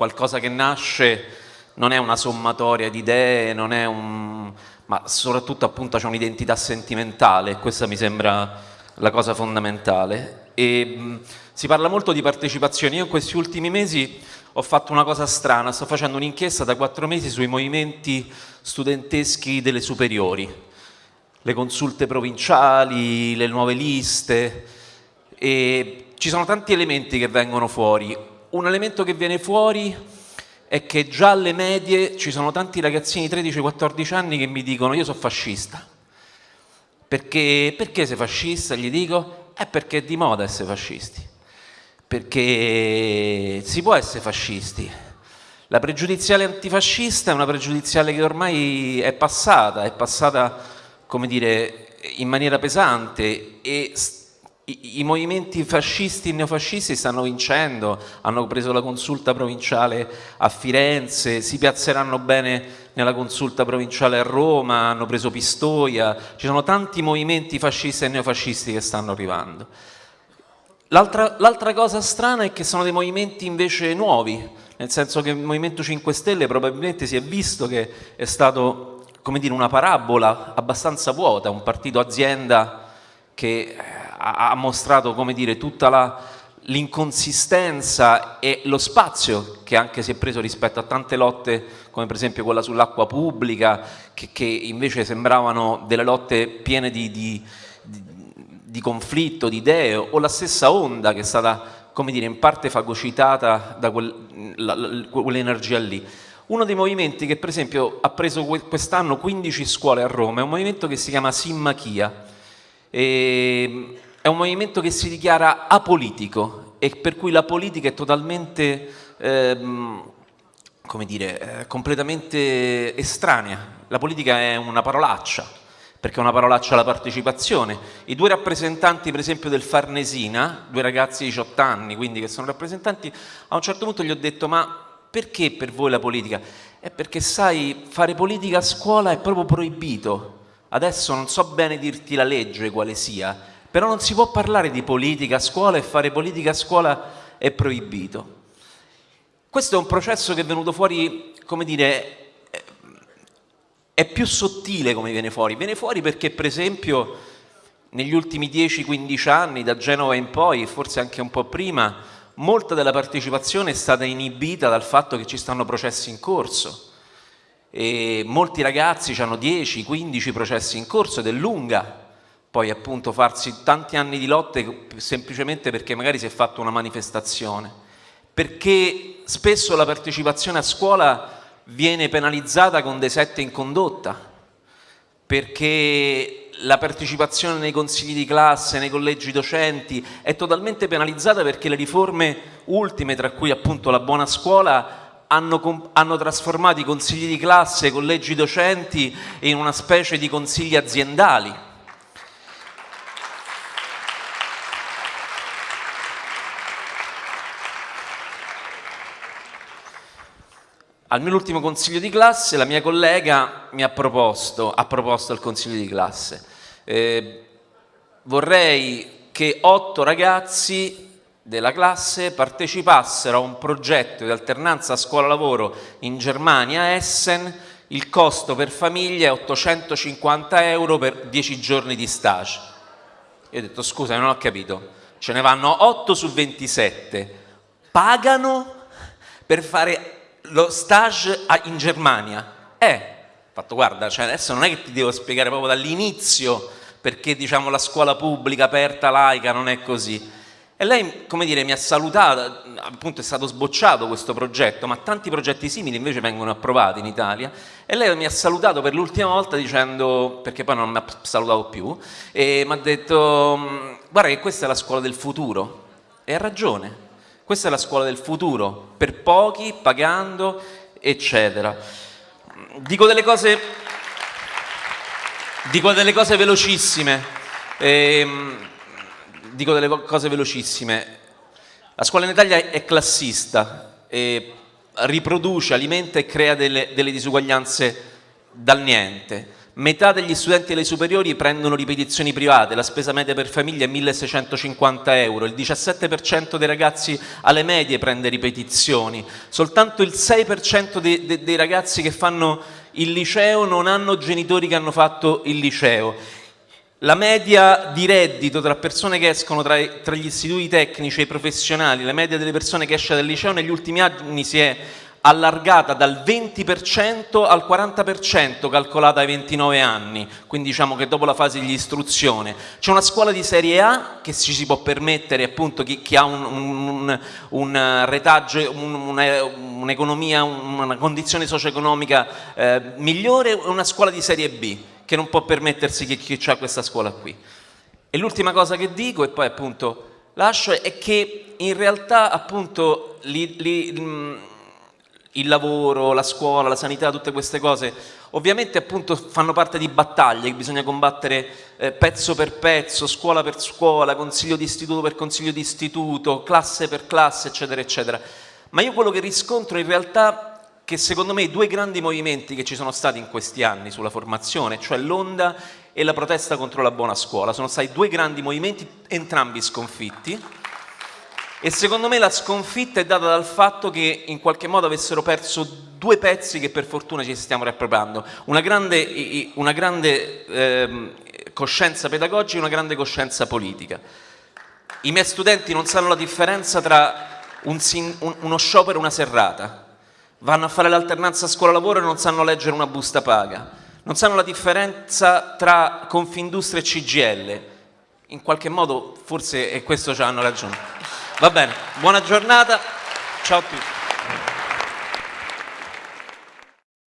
qualcosa che nasce non è una sommatoria di idee, non è un... ma soprattutto appunto c'è un'identità sentimentale, questa mi sembra la cosa fondamentale. E, mh, si parla molto di partecipazione, io in questi ultimi mesi ho fatto una cosa strana, sto facendo un'inchiesta da quattro mesi sui movimenti studenteschi delle superiori, le consulte provinciali, le nuove liste, e ci sono tanti elementi che vengono fuori. Un elemento che viene fuori è che già alle medie ci sono tanti ragazzini di 13-14 anni che mi dicono io sono fascista. Perché, perché sei fascista? Gli dico, è perché è di moda essere fascisti. Perché si può essere fascisti. La pregiudiziale antifascista è una pregiudiziale che ormai è passata, è passata, come dire, in maniera pesante e i, movimenti fascisti e neofascisti stanno vincendo, hanno preso la consulta provinciale a Firenze, si piazzeranno bene nella consulta provinciale a Roma, hanno preso Pistoia, ci sono tanti movimenti fascisti e neofascisti che stanno arrivando. L'altra cosa strana è che sono dei movimenti invece nuovi, nel senso che il Movimento 5 Stelle probabilmente si è visto che è stato come dire, una parabola abbastanza vuota, un partito azienda che ha, mostrato come dire, tutta l'inconsistenza e lo spazio che anche si è preso rispetto a tante lotte come per esempio quella sull'acqua pubblica che, che, invece sembravano delle lotte piene di, di, di, di, conflitto, di idee o la stessa onda che è stata come dire, in parte fagocitata da quel, quell'energia lì. Uno dei movimenti che per esempio ha preso quest'anno 15 scuole a Roma è un movimento che si chiama Simmachia e è un movimento che si dichiara apolitico e per cui la politica è totalmente, ehm, come dire, eh, completamente estranea. La politica è una parolaccia, perché è una parolaccia alla partecipazione. I due rappresentanti, per esempio, del Farnesina, due ragazzi di 18 anni, quindi che sono rappresentanti, a un certo punto gli ho detto, ma perché per voi la politica? È perché sai, fare politica a scuola è proprio proibito. Adesso non so bene dirti la legge quale sia, però non si può parlare di politica a scuola e fare politica a scuola è proibito. Questo è un processo che è venuto fuori, come dire, è più sottile come viene fuori. Viene fuori perché, per esempio, negli ultimi 10-15 anni, da Genova in poi, forse anche un po' prima, molta della partecipazione è stata inibita dal fatto che ci stanno processi in corso. E molti ragazzi hanno 10-15 processi in corso ed è lunga poi appunto farsi tanti anni di lotte semplicemente perché magari si è fatta una manifestazione, perché spesso la partecipazione a scuola viene penalizzata con dei sette in condotta, perché la partecipazione nei consigli di classe, nei collegi docenti è totalmente penalizzata perché le riforme ultime, tra cui appunto la buona scuola, hanno, hanno, trasformato i consigli di classe, i collegi docenti in una specie di consigli aziendali Al mio ultimo consiglio di classe la mia collega mi ha proposto, ha proposto al consiglio di classe, eh, vorrei che otto ragazzi della classe partecipassero a un progetto di alternanza scuola-lavoro in Germania, Essen, il costo per famiglia è 850 euro per 10 giorni di stage. Io ho detto scusa, non ho capito, ce ne vanno 8 su 27, pagano per fare lo stage in Germania. Eh, fatto guarda, cioè adesso non è che ti devo spiegare proprio dall'inizio perché diciamo la scuola pubblica aperta, laica, non è così. E lei, come dire, mi ha salutato, appunto è stato sbocciato questo progetto, ma tanti progetti simili invece vengono approvati in Italia, e lei mi ha salutato per l'ultima volta dicendo, perché poi non mi ha salutato più, e mi ha detto, mm, guarda che questa è la scuola del futuro, e ha ragione, questa è la scuola del futuro, per pochi, pagando, eccetera. Dico delle cose, dico delle cose velocissime. Ehm, dico delle cose velocissime. La scuola in Italia è classista, riproduce, alimenta e crea delle, delle disuguaglianze dal niente. Metà degli studenti delle superiori prendono ripetizioni private, la spesa media per famiglia è 1650 euro, il 17% dei ragazzi alle medie prende ripetizioni, soltanto il 6% dei, dei, dei ragazzi che fanno il liceo non hanno genitori che hanno fatto il liceo. La media di reddito tra persone che escono tra, tra gli istituti tecnici e professionali, la media delle persone che esce dal liceo negli ultimi anni si è allargata dal 20% al 40% calcolata ai 29 anni, quindi diciamo che dopo la fase di istruzione. C'è una scuola di serie A che ci si può permettere appunto chi, chi ha un, un, un retaggio, un'economia, un una condizione socio-economica eh, migliore e una scuola di serie B che non può permettersi chi, chi ha questa scuola qui. E l'ultima cosa che dico e poi appunto lascio è che in realtà appunto li, li, il lavoro, la scuola, la sanità, tutte queste cose, ovviamente appunto fanno parte di battaglie che bisogna combattere eh, pezzo per pezzo, scuola per scuola, consiglio di istituto per consiglio di istituto, classe per classe, eccetera, eccetera. Ma io quello che riscontro in realtà che secondo me i due grandi movimenti che ci sono stati in questi anni sulla formazione, cioè l'onda e la protesta contro la buona scuola, sono stati due grandi movimenti, entrambi sconfitti, e secondo me la sconfitta è data dal fatto che in qualche modo avessero perso due pezzi che per fortuna ci stiamo riappropriando, una grande, una grande eh, coscienza pedagogica e una grande coscienza politica. I miei studenti non sanno la differenza tra un, un, uno sciopero e una serrata, vanno a fare l'alternanza scuola-lavoro e non sanno leggere una busta paga, non sanno la differenza tra Confindustria e CGL, in qualche modo forse, e questo ci hanno ragione. Va bene, buona giornata, ciao a tutti.